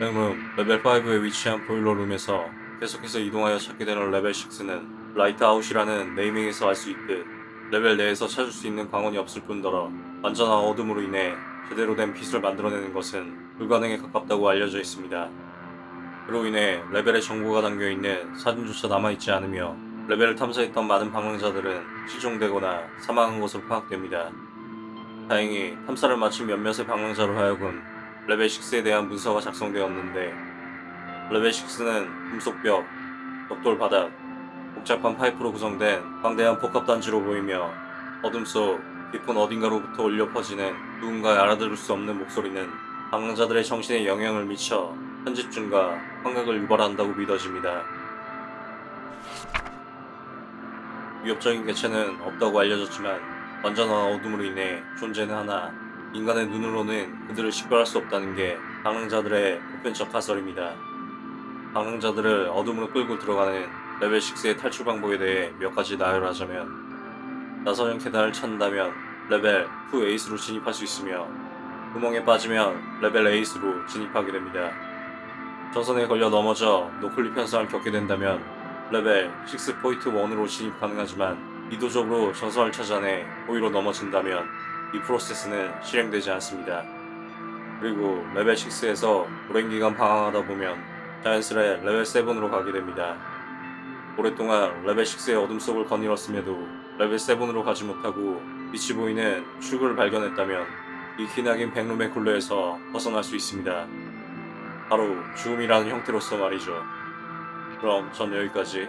Backroom 레벨 5에 위치한 보일러 룸에서 계속해서 이동하여 찾게 되는 레벨 6는 Lights Out이라는 naming에서 알 수 있듯 레벨 내에서 찾을 수 있는 광원이 없을 뿐더러 완전한 어둠으로 인해 제대로 된 빛을 만들어내는 것은 불가능에 가깝다고 알려져 있습니다. 그로 인해 레벨에 정보가 담겨있는 사진조차 남아있지 않으며 레벨을 탐사했던 많은 방황자들은 실종되거나 사망한 것으로 파악됩니다. 다행히 탐사를 마친 몇몇의 방황자로 하여금 레벨 6에 대한 문서가 작성되었는데 레벨 6는 금속벽, 벽돌 바닥, 복잡한 파이프로 구성된 방대한 복합단지로 보이며 어둠 속 깊은 어딘가로부터 울려 퍼지는 누군가의 알아들을 수 없는 목소리는 방황자들의 정신에 영향을 미쳐 편집증과 환각을 유발한다고 믿어집니다. 위협적인 개체는 없다고 알려졌지만 완전한 어둠으로 인해 존재는 하나 인간의 눈으로는 그들을 식별할 수 없다는 게 방황자들의 보편적 가설입니다. 방황자들을 어둠으로 끌고 들어가는 레벨 6의 탈출 방법에 대해 몇 가지 나열하자면 나선형 계단을 찾는다면 레벨 2 에이스로 진입할 수 있으며 구멍에 빠지면 레벨 에이스로 진입하게 됩니다. 전선에 걸려 넘어져 noclip 현상을 겪게 된다면 레벨 6 포인트 1으로 진입 가능하지만 의도적으로 전선을 찾아내 고의로 넘어진다면 이 프로세스는 실행되지 않습니다. 그리고 레벨 6에서 오랜 기간 방황하다 보면 자연스레 레벨 7으로 가게 됩니다. 오랫동안 레벨 6의 어둠 속을 거닐었음에도 레벨 7으로 가지 못하고 빛이 보이는 출구를 발견했다면 이 기나긴 Backroom의 굴레에서 벗어날 수 있습니다. 바로 죽음이라는 형태로서 말이죠. 그럼 전 여기까지